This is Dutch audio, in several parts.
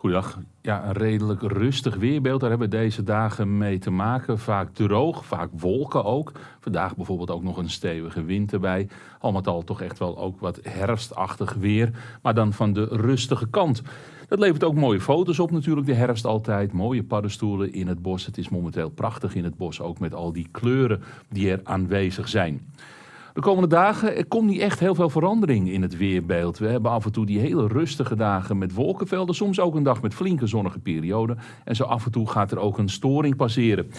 Goedendag. Ja, een redelijk rustig weerbeeld. Daar hebben we deze dagen mee te maken. Vaak droog, vaak wolken ook. Vandaag bijvoorbeeld ook nog een stevige wind erbij. Al met al toch echt wel ook wat herfstachtig weer. Maar dan van de rustige kant. Dat levert ook mooie foto's op natuurlijk, de herfst altijd. Mooie paddenstoelen in het bos. Het is momenteel prachtig in het bos, ook met al die kleuren die er aanwezig zijn. De komende dagen er komt niet echt heel veel verandering in het weerbeeld. We hebben af en toe die hele rustige dagen met wolkenvelden, soms ook een dag met flinke zonnige perioden. En zo af en toe gaat er ook een storing passeren.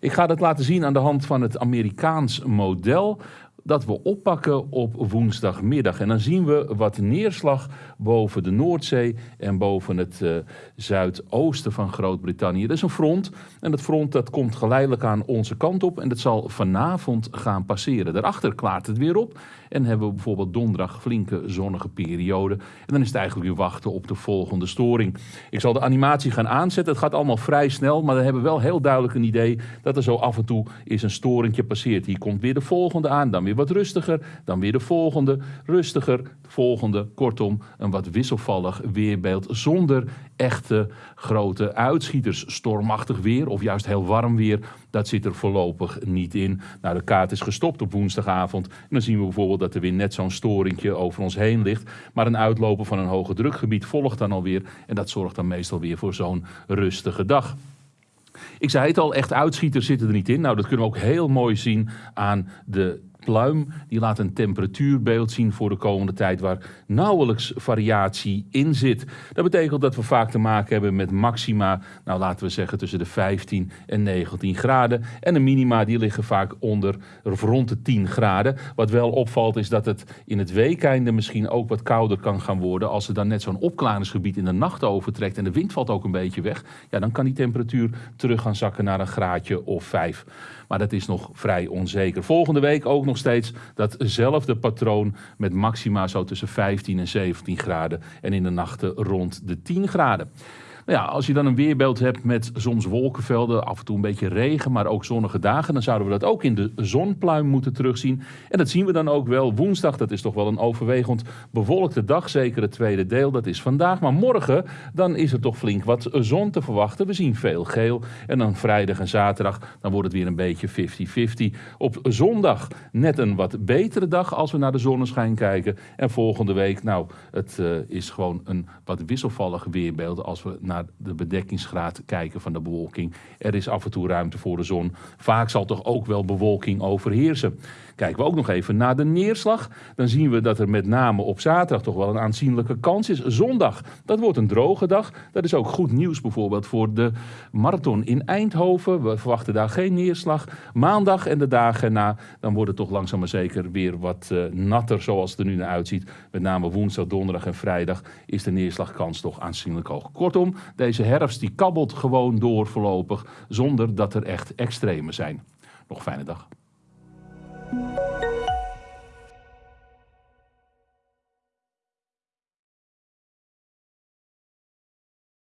Ik ga dat laten zien aan de hand van het Amerikaans model dat we oppakken op woensdagmiddag. En dan zien we wat neerslag boven de Noordzee en boven het uh, zuidoosten van Groot-Brittannië. Dat is een front en dat front dat komt geleidelijk aan onze kant op en dat zal vanavond gaan passeren. Daarachter klaart het weer op en hebben we bijvoorbeeld donderdag flinke zonnige periode. En dan is het eigenlijk weer wachten op de volgende storing. Ik zal de animatie gaan aanzetten. Het gaat allemaal vrij snel, maar dan hebben we wel heel duidelijk een idee dat er zo af en toe is een storingje passeert. Hier komt weer de volgende aan, dan weer wat rustiger, dan weer de volgende, rustiger, volgende. Kortom, een wat wisselvallig weerbeeld zonder echte grote uitschieters. Stormachtig weer of juist heel warm weer, dat zit er voorlopig niet in. Nou, de kaart is gestopt op woensdagavond. En dan zien we bijvoorbeeld dat er weer net zo'n storingje over ons heen ligt. Maar een uitlopen van een hoge drukgebied volgt dan alweer. En dat zorgt dan meestal weer voor zo'n rustige dag. Ik zei het al, echt uitschieters zitten er niet in. Nou, dat kunnen we ook heel mooi zien aan de pluim. Die laat een temperatuurbeeld zien voor de komende tijd waar nauwelijks variatie in zit. Dat betekent dat we vaak te maken hebben met maxima, nou laten we zeggen tussen de 15 en 19 graden. En de minima die liggen vaak onder rond de 10 graden. Wat wel opvalt is dat het in het weekeinde misschien ook wat kouder kan gaan worden. Als er dan net zo'n opklaringsgebied in de nacht overtrekt en de wind valt ook een beetje weg. Ja, dan kan die temperatuur terug gaan zakken naar een graadje of 5. Maar dat is nog vrij onzeker. Volgende week ook nog steeds datzelfde patroon met maxima zo tussen 15 en 17 graden en in de nachten rond de 10 graden. Ja, als je dan een weerbeeld hebt met soms wolkenvelden, af en toe een beetje regen, maar ook zonnige dagen, dan zouden we dat ook in de zonpluim moeten terugzien. En dat zien we dan ook wel. Woensdag, dat is toch wel een overwegend bewolkte dag, zeker het tweede deel, dat is vandaag. Maar morgen, dan is er toch flink wat zon te verwachten. We zien veel geel. En dan vrijdag en zaterdag, dan wordt het weer een beetje 50-50. Op zondag net een wat betere dag als we naar de zonneschijn kijken. En volgende week, nou, het uh, is gewoon een wat wisselvallig weerbeeld als we naar de bedekkingsgraad kijken van de bewolking. Er is af en toe ruimte voor de zon. Vaak zal toch ook wel bewolking overheersen. Kijken we ook nog even naar de neerslag. Dan zien we dat er met name op zaterdag toch wel een aanzienlijke kans is. Zondag, dat wordt een droge dag. Dat is ook goed nieuws bijvoorbeeld voor de marathon in Eindhoven. We verwachten daar geen neerslag. Maandag en de dagen na, dan wordt het toch langzaam maar zeker weer wat uh, natter zoals het er nu naar uitziet. Met name woensdag, donderdag en vrijdag is de neerslagkans toch aanzienlijk hoog. Kortom, deze herfst die kabbelt gewoon door voorlopig zonder dat er echt extreme zijn. Nog fijne dag.